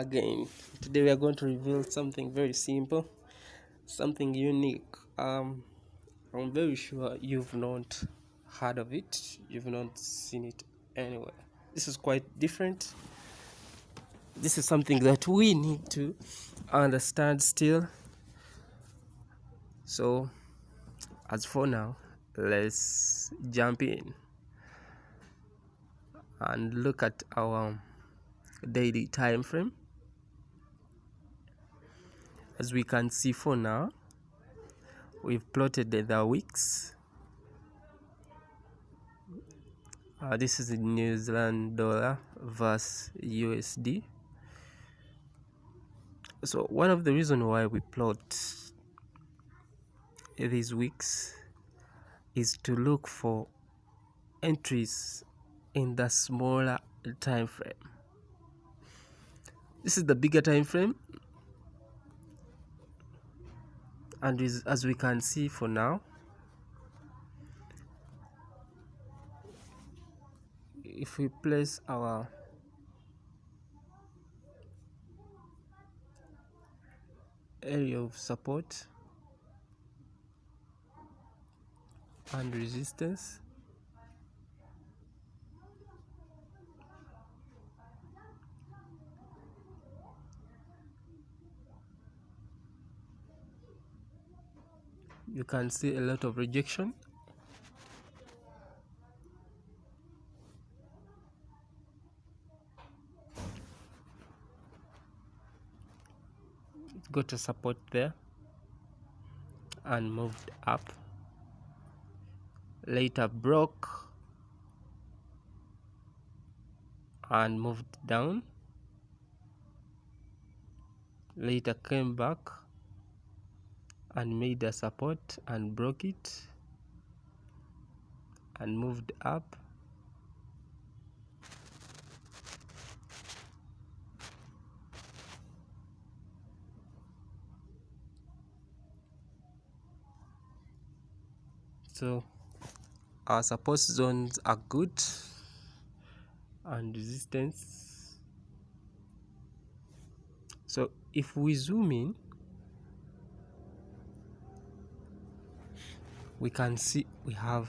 again today we are going to reveal something very simple something unique. Um i'm very sure you've not heard of it. You've not seen it anywhere. This is quite different. This is something that we need to understand still. So as for now let's jump in and look at our daily time frame as we can see for now we've plotted the weeks. Uh, this is the New Zealand dollar versus USD so one of the reason why we plot these weeks is to look for entries in the smaller time frame. This is the bigger time frame and as we can see for now if we place our area of support and resistance you can see a lot of rejection. It got a support there and moved up. Later broke and moved down. Later came back and made a support and broke it and moved up. So our support zones are good and resistance. So if we zoom in we can see we have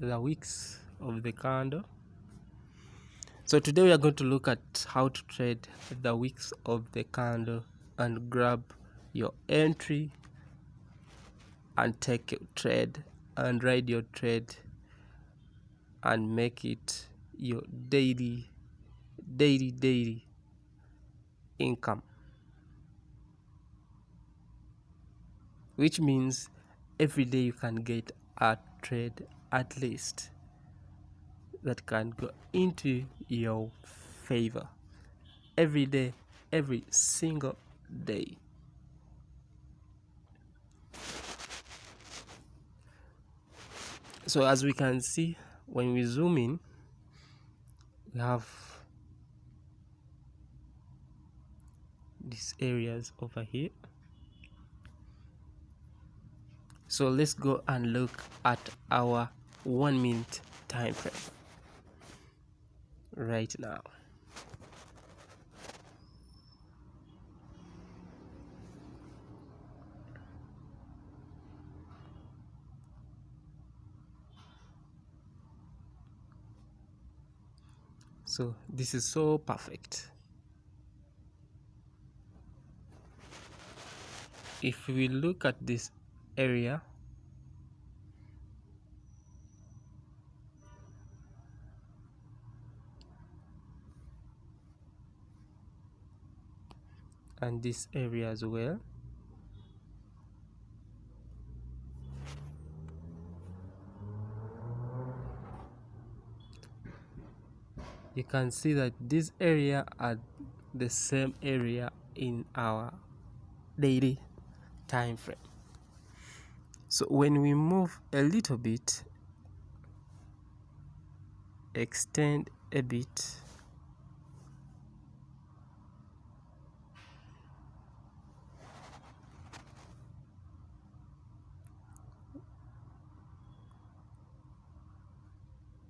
the wicks of the candle so today we are going to look at how to trade the wicks of the candle and grab your entry and take your trade and ride your trade and make it your daily daily daily income which means every day you can get a trade at least that can go into your favor. Every day every single day. So as we can see when we zoom in we have these areas over here so let's go and look at our one minute time frame. Right now. So this is so perfect. If we look at this area. And this area as well. You can see that this area are the same area in our daily time frame so when we move a little bit extend a bit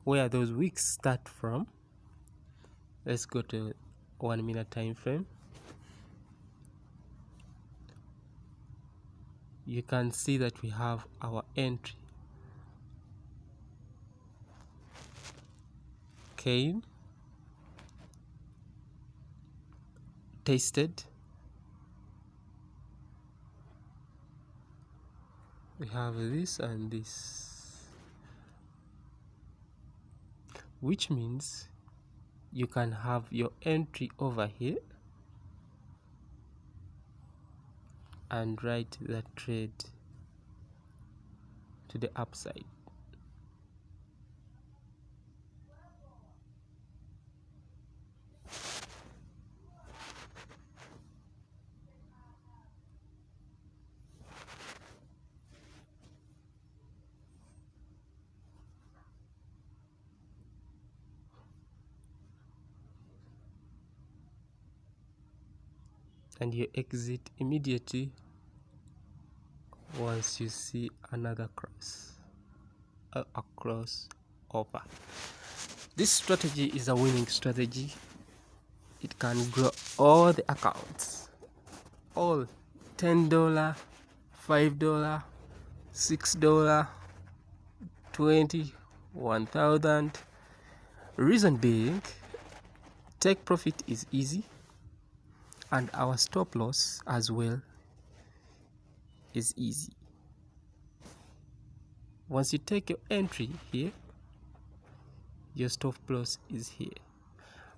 where those weeks start from let's go to one minute time frame you can see that we have our entry. Came tasted. We have this and this. Which means you can have your entry over here and write the trade to the upside and you exit immediately once you see another cross a cross over this strategy is a winning strategy. It can grow all the accounts. All ten dollar five dollar six dollar twenty one thousand. Reason being take profit is easy and our stop loss as well is easy. Once you take your entry here your stop loss is here.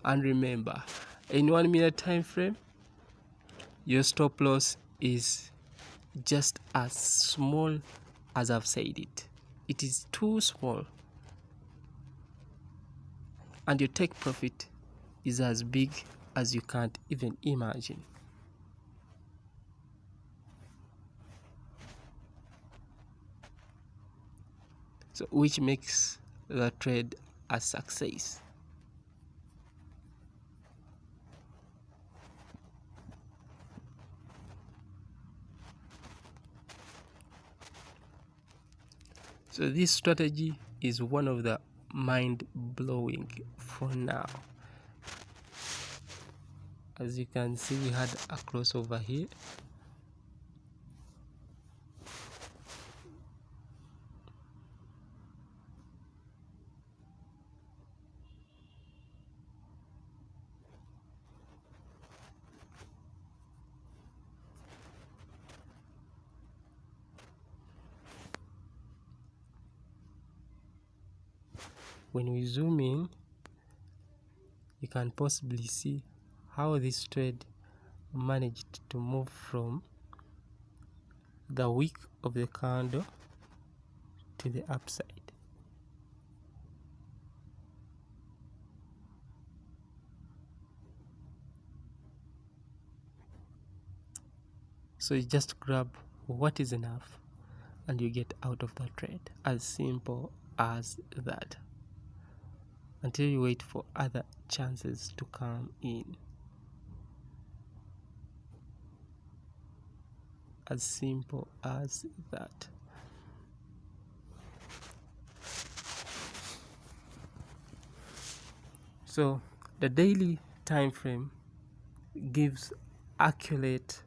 And remember in one minute time frame your stop loss is just as small as I've said it. It is too small. And your take profit is as big as you can't even imagine. So which makes the trade a success. So this strategy is one of the mind-blowing for now as you can see we had a crossover here. When we zoom in you can possibly see how this trade managed to move from the wick of the candle to the upside. So you just grab what is enough and you get out of the trade. As simple as that. Until you wait for other chances to come in as simple as that. So the daily time frame gives accurate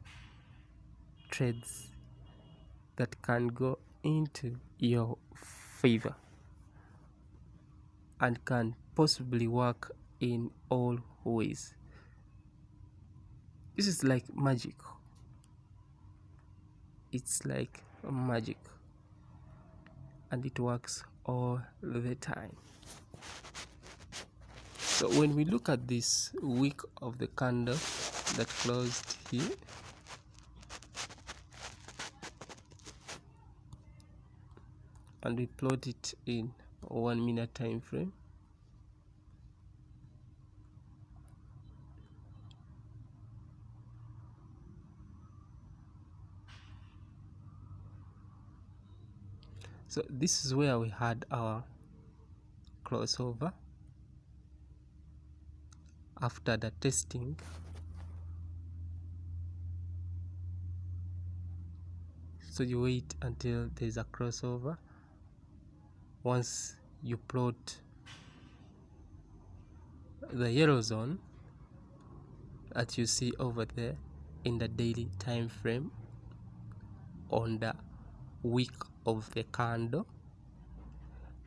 trades that can go into your favor and can possibly work in all ways. This is like magic it's like magic. And it works all the time. So when we look at this wick of the candle that closed here and we plot it in one minute time frame so this is where we had our crossover. After the testing so you wait until there's a crossover. Once you plot the yellow zone that you see over there in the daily time frame on the wick of the candle.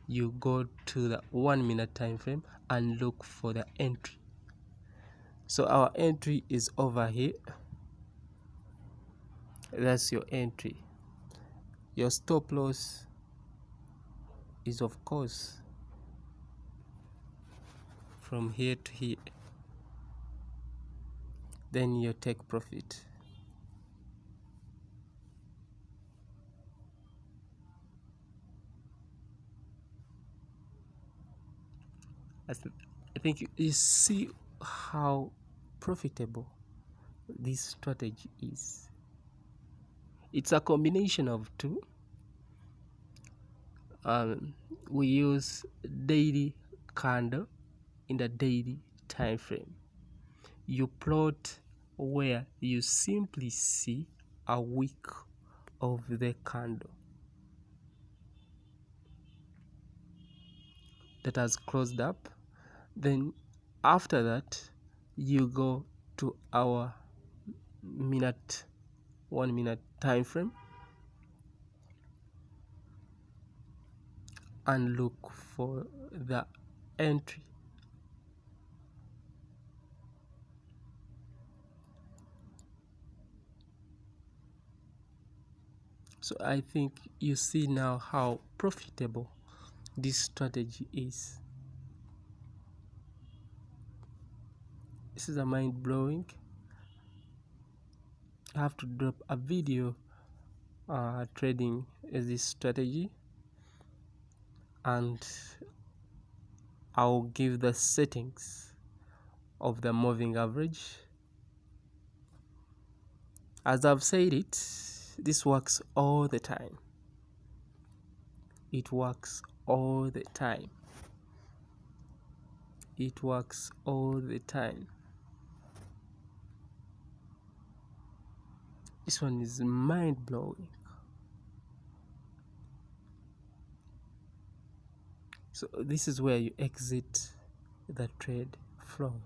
You go to the one minute time frame and look for the entry. So our entry is over here. That's your entry. Your stop loss is of course from here to here. Then you take profit I think you see how profitable this strategy is. It's a combination of two. Um, we use daily candle in the daily time frame. You plot where you simply see a wick of the candle that has closed up then after that you go to our minute one minute time frame and look for the entry. So I think you see now how profitable this strategy is this is a mind blowing. I have to drop a video uh, trading as this strategy. And I'll give the settings of the moving average. As I've said it this works all the time. It works all the time. It works all the time this one is mind-blowing. So this is where you exit the trade from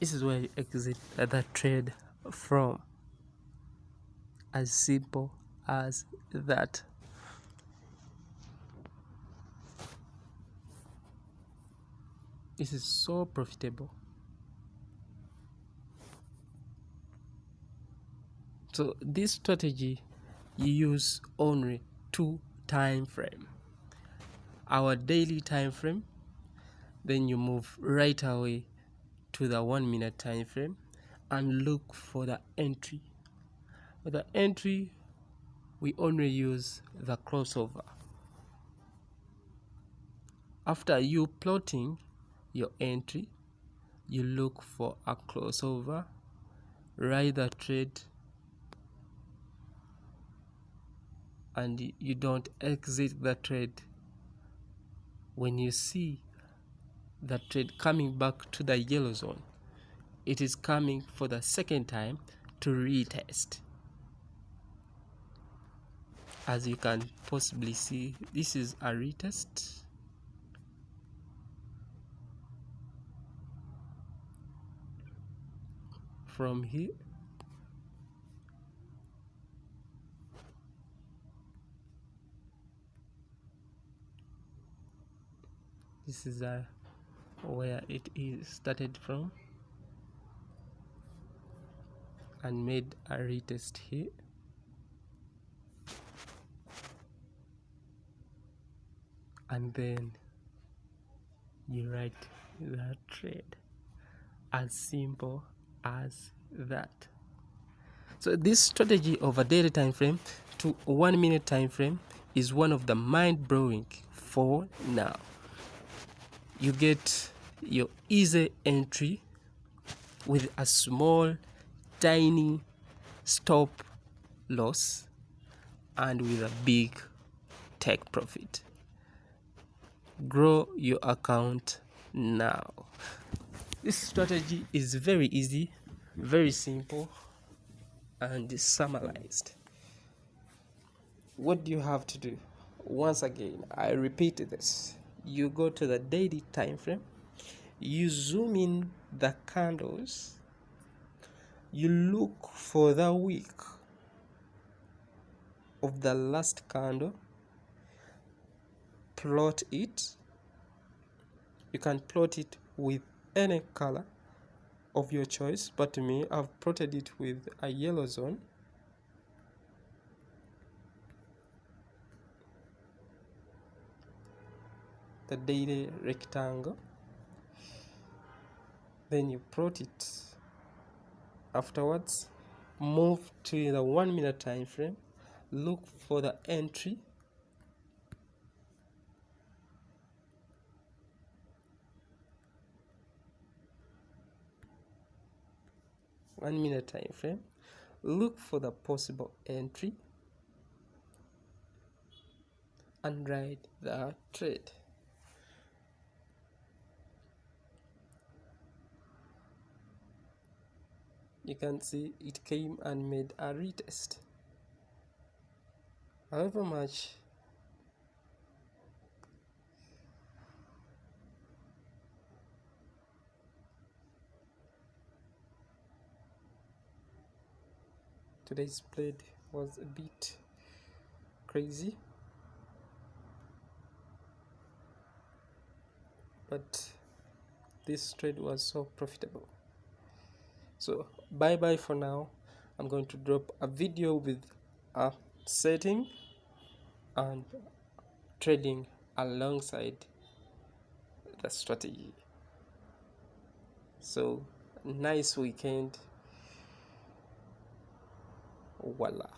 this is where you exit the trade from. As simple as that. This is so profitable. So this strategy you use only two time frame. Our daily time frame then you move right away to the one minute time frame and look for the entry. For the entry we only use the crossover. After you plotting your entry you look for a crossover write the trade and you don't exit the trade. When you see the trade coming back to the yellow zone. It is coming for the second time to retest. As you can possibly see this is a retest. From here this is a where it is started from and made a retest here. And then you write that trade as simple as that. So this strategy of a daily time frame to one minute time frame is one of the mind-blowing for now. You get your easy entry with a small tiny stop loss and with a big take profit. Grow your account now. This strategy is very easy very simple and summarized. What do you have to do? Once again i repeat this. You go to the daily time frame you zoom in the candles you look for the wick of the last candle plot it. You can plot it with any color of your choice but to me I've plotted it with a yellow zone. The daily rectangle then you plot it. Afterwards move to the one minute time frame. Look for the entry. One minute time frame. Look for the possible entry. And write the trade you can see it came and made a retest. However much today's play was a bit crazy but this trade was so profitable so bye bye for now. I'm going to drop a video with a setting and trading alongside the strategy. So nice weekend. Voila